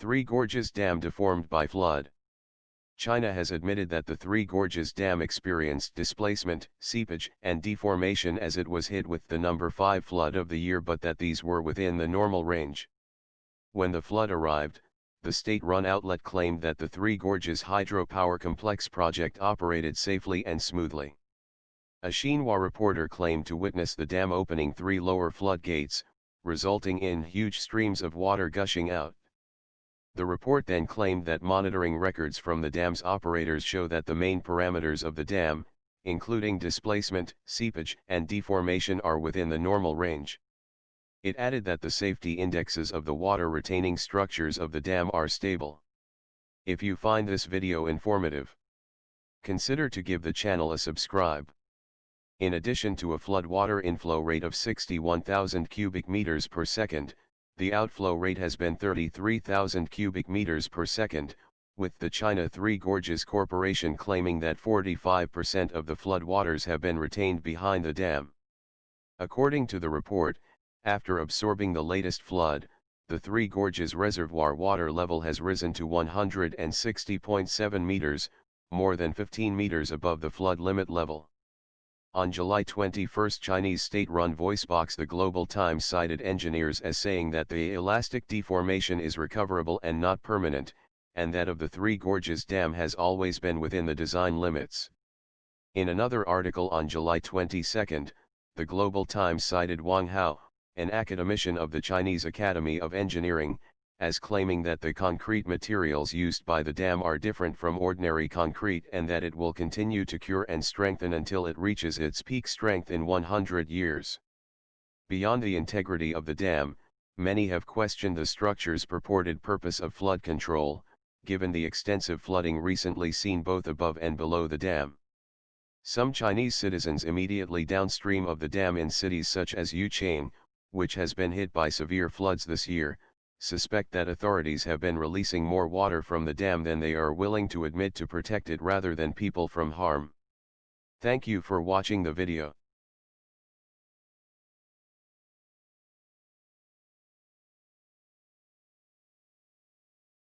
Three Gorges Dam deformed by flood. China has admitted that the Three Gorges Dam experienced displacement, seepage, and deformation as it was hit with the number 5 flood of the year but that these were within the normal range. When the flood arrived, the state-run outlet claimed that the Three Gorges hydropower complex project operated safely and smoothly. A Xinhua reporter claimed to witness the dam opening three lower floodgates, resulting in huge streams of water gushing out. The report then claimed that monitoring records from the dam's operators show that the main parameters of the dam, including displacement, seepage, and deformation are within the normal range. It added that the safety indexes of the water-retaining structures of the dam are stable. If you find this video informative, consider to give the channel a subscribe. In addition to a flood water inflow rate of 61,000 cubic meters per second, the outflow rate has been 33,000 cubic meters per second, with the China Three Gorges Corporation claiming that 45% of the flood waters have been retained behind the dam. According to the report, after absorbing the latest flood, the Three Gorges reservoir water level has risen to 160.7 meters, more than 15 meters above the flood limit level. On July 21 Chinese state-run voicebox The Global Times cited engineers as saying that the elastic deformation is recoverable and not permanent, and that of the Three Gorges Dam has always been within the design limits. In another article on July 22, The Global Times cited Wang Hao, an academician of the Chinese Academy of Engineering, as claiming that the concrete materials used by the dam are different from ordinary concrete and that it will continue to cure and strengthen until it reaches its peak strength in 100 years. Beyond the integrity of the dam, many have questioned the structure's purported purpose of flood control, given the extensive flooding recently seen both above and below the dam. Some Chinese citizens immediately downstream of the dam in cities such as Yuquan, which has been hit by severe floods this year, suspect that authorities have been releasing more water from the dam than they are willing to admit to protect it rather than people from harm. Thank you for watching the video.